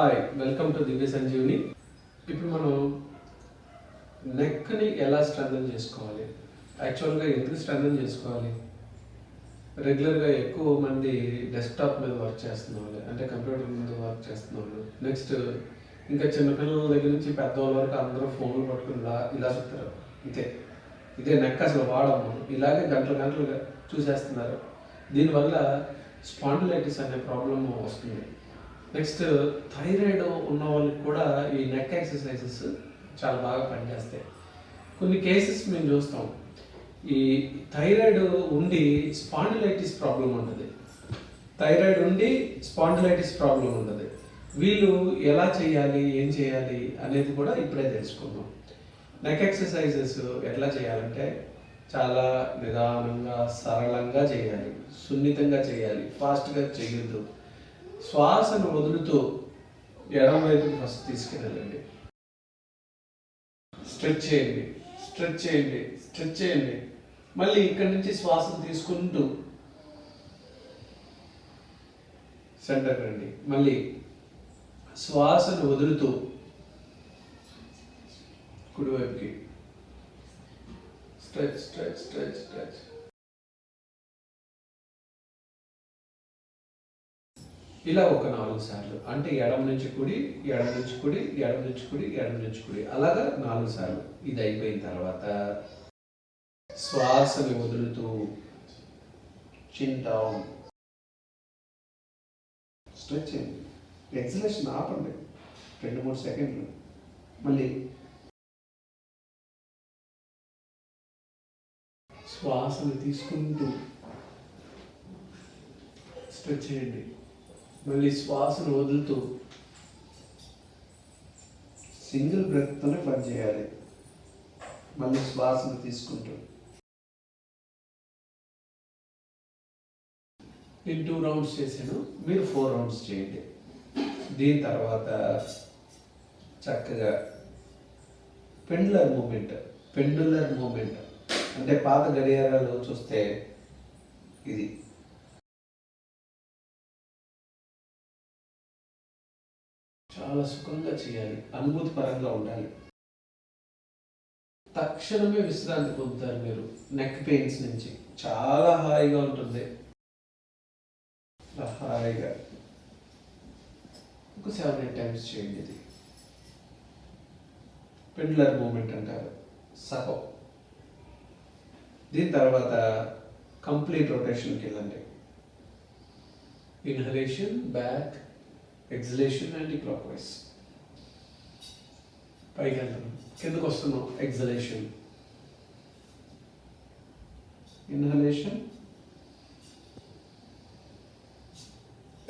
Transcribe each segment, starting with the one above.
Hi welcome to Divya Sanjeevini ఇప్పుడు మనం నెక్ని ఎలా స్ట్రెంథన్ చేసుకోవాలి? యాక్చువల్గా ఎందుకు స్ట్రెంథన్ చేసుకోవాలి? రెగ్యులర్గా ఎక్కువ మంది డెస్క్టాప్ మీద వర్క్ చేస్తున్న వాళ్ళు అంటే కంప్యూటర్ మీద వర్క్ చేస్తున్న వాళ్ళు నెక్స్ట్ ఇంకా చిన్నపిల్లల దగ్గర నుంచి పెద్దవాళ్ళ వరకు అందరూ ఫోన్లు పట్టుకుని ఇలా ఇలా చెప్తారు ఇదే ఇదే నెక్ అసలు వాడము ఇలాగే గంటలు గంటలుగా చూసేస్తున్నారు. దీనివల్ల స్పాండిలైటిస్ అనే ప్రాబ్లం వస్తుంది. నెక్స్ట్ థైరాయిడ్ ఉన్న వాళ్ళకి కూడా ఈ నెక్ ఎక్సర్సైజెస్ చాలా బాగా పనిచేస్తాయి. కొన్ని కేసెస్ మేము చూస్తాం. ఈ థైరాయిడ్ ఉండి స్పాండిలైటిస్ ప్రాబ్లం ఉంటుంది. థైరాయిడ్ ఉండి స్పాండిలైటిస్ ప్రాబ్లం ఉంటుంది. వీళ్ళు ఎలా చేయాలి ఏం చేయాలి అనేది కూడా ఇప్పుడే తెలుసుకుందాం. నెక్ ఎక్సర్సైజెస్ ఎట్లా చేయాలంటే చాలా నిదానంగా సరళంగా చేయాలి. సున్నితంగా చేయాలి. ఫాస్ట్గా చేయొద్దు. శ్వాసను వదులుతూ ఎడమ వైపుకి ఫస్ట్ తీసుకెళ్ళండి. స్ట్రెచ్ చేయండి స్ట్రెచ్ చేయండి స్ట్రెచ్ చేయండి. మళ్ళీ ఇక్కడి నుంచి శ్వాసను తీసుకుంటూ సెంటర్ రండి. మళ్ళీ శ్వాసను వదులుతూ కుడివైపుకి. Stretch stretch stretch stretch. ఇలా ఒక నాలుగు సార్లు. అంటే ఎడమ నుంచి కుడి ఎడమ నుంచి కుడి ఎడమ నుంచి కుడి ఎడమ నుంచి కుడి. అలాగా నాలుగు సార్లు. ఇది అయిపోయిన తర్వాత శ్వాసని వదులుతూ చింటాం స్ట్రెచ్ చేయండి. ఎక్సలేషన్ ఆపండి. రెండు మూడు సెకండ్లు. మళ్ళీ శ్వాసను తీసుకుంటూ స్ట్రెచ్ చేయండి. మళ్ళీ శ్వాసను వదులుతూ సింగిల్ బ్రెత్తోనే పనిచేయాలి మళ్ళీ శ్వాసను తీసుకుంటూ. నేను టూ రౌండ్స్ చేశాను. మీరు ఫోర్ రౌండ్స్ చేయండి. దీని తర్వాత చక్కగా పెండులర్ మూమెంట్ పెండులర్ మూమెంట్. అంటే పాత గడియారాలు చూస్తే ఇది చాలా సుఖంగా చేయాలి అనుభూతి పరంగా ఉండాలి. తక్షణమే విశ్రాంతి పొందుతారు మీరు నెక్ పెయిన్స్ నుంచి. చాలా హాయిగా ఉంటుంది. హాయిగా. ఒక సెవెన్ ఎయిట్ టైమ్స్ చేయండి ఇది. పెండ్లర్ మూమెంట్ అంటారు. సహం. దీని తర్వాత కంప్లీట్ రొటేషన్కి వెళ్ళండి. Inhalation back exhalation anticlockwise పైకి వెళ్తున్నాం కిందకు వస్తున్నాం. Exhalation inhalation.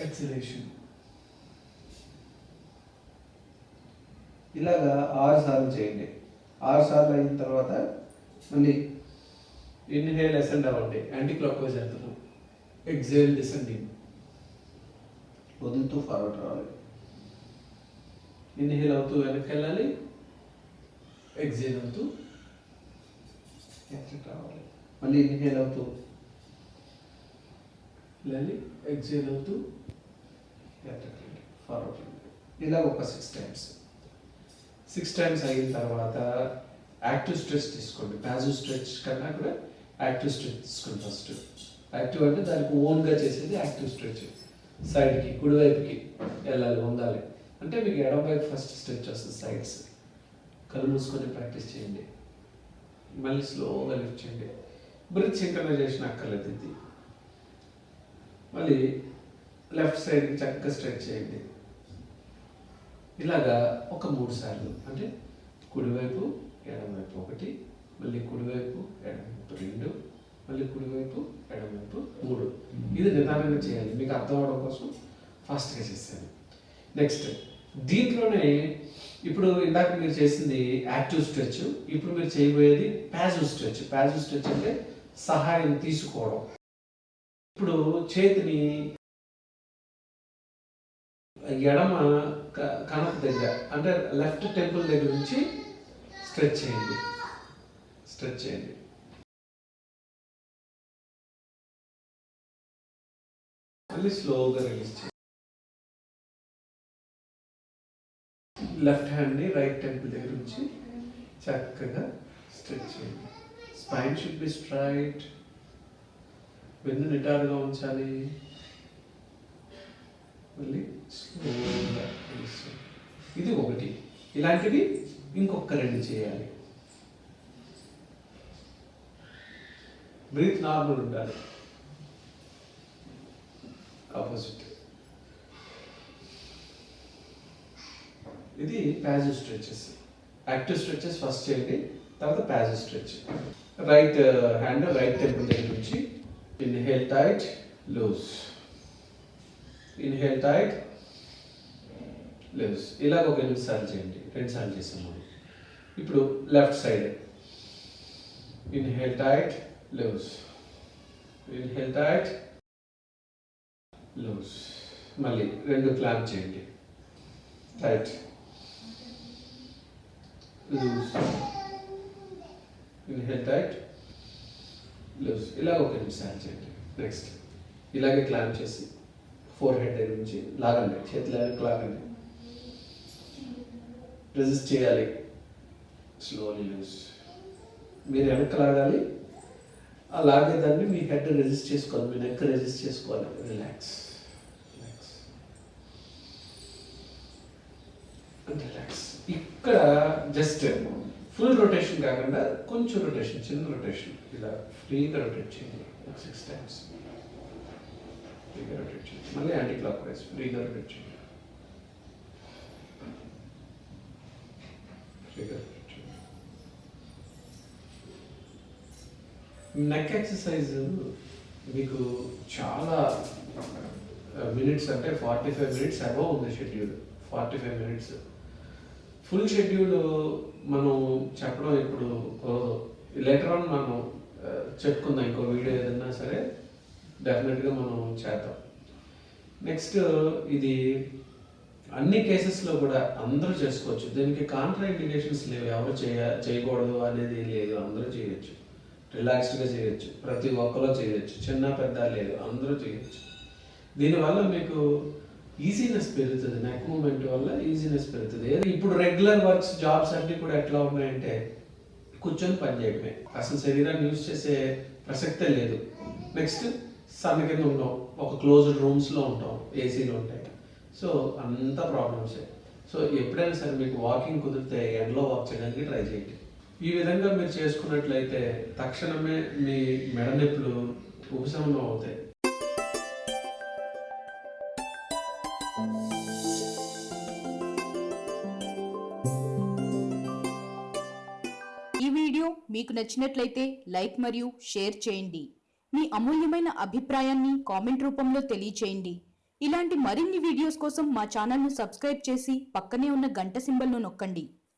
ఎక్సలేషన్. ఇలాగా ఆరు సార్లు చేయండి. ఆరు సార్లు అయిన తర్వాత మళ్ళీ ఇన్హేల్ అసెండ్ అవ్వండి. యాంటీ క్లాక్ వైజ్ వెళ్తున్నాం ఎగ్జేల్ డిసెండింగ్. వదులుతూ ఫార్వర్డ్ రావాలి. ఇన్హేల్ అవుతూ వెనక్కి వెళ్ళాలి ఎగ్జేల్ అవుతూ రావాలి. మళ్ళీ ఇన్హేల్ అవుతూ వెళ్ళాలి. ఎగ్జేల్ అవుతూ ఫార్వర్డ్ ఇలా ఒక సిక్స్ టైమ్స్ సిక్స్ టైమ్స్ అయిన తర్వాత యాక్టివ్ స్ట్రెచ్ తీసుకోండి. ప్యాజివ్ స్ట్రెచ్ కన్నా కూడా యాక్టివ్ స్ట్రెచ్ తీసుకోండి ఫస్ట్ యాక్టివ్ అంటే దానికి ఓన్గా చేసేది యాక్టివ్ స్ట్రెచ్ సైడ్కి కుడివైపుకి వెళ్ళాలి ఉండాలి. అంటే మీకు ఎడమవైపు ఫస్ట్ స్ట్రెచ్ వస్తుంది సైడ్స్ కళ్ళు మూసుకొని ప్రాక్టీస్ చేయండి. మళ్ళీ స్లోగా లిఫ్ట్ చేయండి. బ్రిత్ సింక్రనైజేషన్ అక్కర్లేదు ఇది. మళ్ళీ లెఫ్ట్ సైడ్కి చక్కగా స్ట్రెచ్ చేయండి. ఇలాగా ఒక మూడు సార్లు. అంటే కుడివైపు ఎడమవైపు ఒకటి మళ్ళీ కుడివైపు ఎడమవైపు రెండు మళ్ళీ కుడివైపు ఎడమవైపు మూడు. ఇది నిదానంగా చేయాలి. మీకు అర్థం అవడం కోసం ఫాస్ట్గా చేశాను నెక్స్ట్ దీంట్లోనే ఇప్పుడు ఇందాక మీరు చేసింది యాక్టివ్ స్ట్రెచ్ ఇప్పుడు మీరు చేయబోయేది ప్యాజివ్ స్ట్రెచ్. ప్యాజివ్ స్ట్రెచ్ అంటే సహాయం తీసుకోవడం. ఇప్పుడు చేతిని ఎడమ క- దగ్గర అంటే లెఫ్ట్ టెంపుల్ దగ్గర నుంచి స్ట్రెచ్ చేయండి. స్ట్రెచ్ చేయండి. మళ్ళీ స్లోగా రిలీజ్ చేయండి లెఫ్ట్ హ్యాండ్ని రైట్ టెంపుల్ దగ్గర నుంచి చక్కగా స్ట్రెచ్ చేయండి స్పైన్ షుడ్ బి స్ట్రైట్ వెన్ను నిటారుగా ఉంచాలి. మళ్ళీ స్లోగా ఇది ఒకటి. ఇలాంటివి ఇంకొక రెండు చేయాలి. బ్రీత్ నార్మల్ ఉండాలి. ఆపోజిట్ ఇది passive stretches active stretches first చేయండి తర్వాత passive stretch right hand right temple దగ్గర నుంచి inhale tight loose inhale tight loose ఇలాగ ఒక ఎనిమిది సార్లు చేయండి రెండు సార్లు చేసాం మనం ఇప్పుడు left side inhale tight loose inhale tight loose మళ్ళీ రెండు క్లాప్ చేయండి. Tight loose inhale tight loose ఇలా ఒక నిమిషాలు చేయండి. నెక్స్ట్ ఇలాగే క్లాంప్ చేసి ఫోర్ హెడ్ దగ్గర నుంచి లాగండి. చేతిలో లాగండి. రెసిస్ట్ చేయాలి. స్లోలీ లూజ్ మీరు వెనక్కి లాగాలి. అలాగే దాన్ని మీ హెడ్ రెజిస్ట్ చేసుకోవాలి మీ నెక్ రెజిస్ట్ చేసుకోవాలి. రిలాక్స్ రిలాక్స్ రిలాక్స్ ఇక్కడ జస్ట్ ఫుల్ రొటేషన్ కాకుండా కొంచెం రొటేషన్ చిన్న రొటేషన్ ఇలా ఫ్రీగా రొటేట్ చేయండి. ఒక సిక్స్ టైమ్స్ ఫ్రీగా రొటేట్ చేయండి. మళ్ళీ యాంటీ క్లాక్ వైజ్ ఫ్రీగా రొటేట్ చేయండి ఫ్రీగా నెక్ ఎక్సర్సైజ్ మీకు చాలా మినిట్స్ అంటే ఫార్టీ ఫైవ్ మినిట్స్ అబవ్ ఉంది schedule. Forty five minutes. Full schedule మనం చెప్పడం ఇప్పుడు లెటర్ ఆన్ మనం చెప్పుకుందాం. ఇంకో వీడియో ఏదన్నా సరే డెఫినెట్గా మనం చేద్దాం. నెక్స్ట్ ఇది అన్ని కేసెస్లో కూడా అందరూ చేసుకోవచ్చు. దీనికి కాంట్రా ఇండికేషన్స్ లేవు. ఎవరు చేయ చేయకూడదు అనేది లేదు. అందరూ చేయొచ్చు. రిలాక్స్డ్గా చేయొచ్చు. ప్రతి ఒక్కరూ చేయొచ్చు. చిన్న పెద్ద లేదు. అందరూ చేయొచ్చు. దీనివల్ల మీకు ఈజీనెస్ పెరుగుతుంది. నెక్ మూమెంట్ వల్ల ఈజీనెస్ పెరుగుతుంది. ఏది? ఇప్పుడు రెగ్యులర్ వర్క్స్ జాబ్స్ అన్నీ కూడా ఎట్లా ఉన్నాయంటే కూర్చొని పనిచేయడమే అసలు శరీరాన్ని యూజ్ చేసే ప్రసక్తే లేదు. నెక్స్ట్ సన్న కింద ఉంటాం. ఒక క్లోజ్డ్ రూమ్స్లో ఉంటాం. ఏసీలు ఉంటాయి సో అంత ప్రాబ్లమ్సే సో ఎప్పుడైనా సరే మీకు వాకింగ్ కుదిరితే ఎండలో వాక్ చేయడానికి ట్రై చేయండి. ఈ విధంగా మీరు చేసుకున్నట్లయితే తక్షణమే మీ మెడ నొప్పులు ఉపశమనం అవుతాయి. ఈ వీడియో మీకు నచ్చినట్లయితే లైక్ మరియు షేర్ చేయండి. మీ అమూల్యమైన అభిప్రాయాన్ని కామెంట్ రూపంలో తెలియచేయండి. ఇలాంటి మరిన్ని వీడియోస్ కోసం మా ఛానల్ను సబ్స్క్రైబ్ చేసి పక్కనే ఉన్న గంట సింబల్ను నొక్కండి.